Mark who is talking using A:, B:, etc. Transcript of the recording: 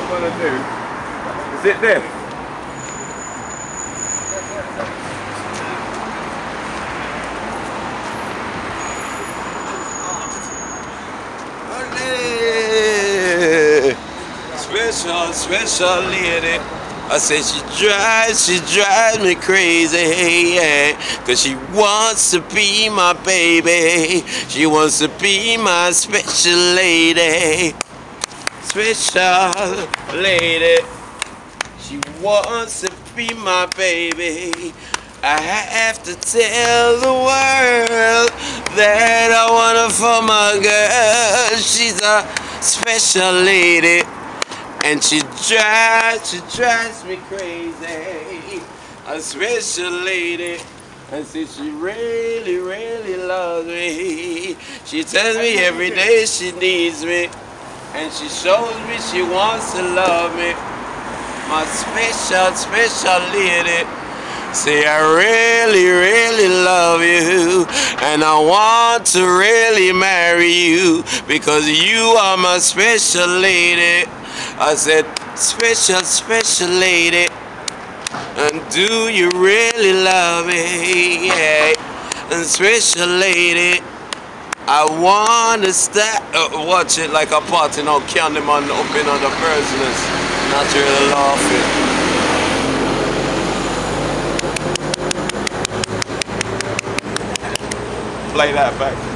A: I'm gonna do is it this?
B: Special, special lady. I said she drives, she drives me crazy, yeah. Cause she wants to be my baby. She wants to be my special lady. Special lady. She wants to be my baby. I have to tell the world that I want her for my girl. She's a special lady. And she drives, she drives me crazy. A special lady. And see, she really, really loves me. She tells me every day she needs me. And she shows me she wants to love me. My special, special lady. Say I really, really love you and I want to really marry you because you are my special lady. I said, special, special lady. And do you really love me? Yeah. And special lady. I wanna start uh, watch it like a party now Candyman up in on the business. Not really laughing.
A: Play that back.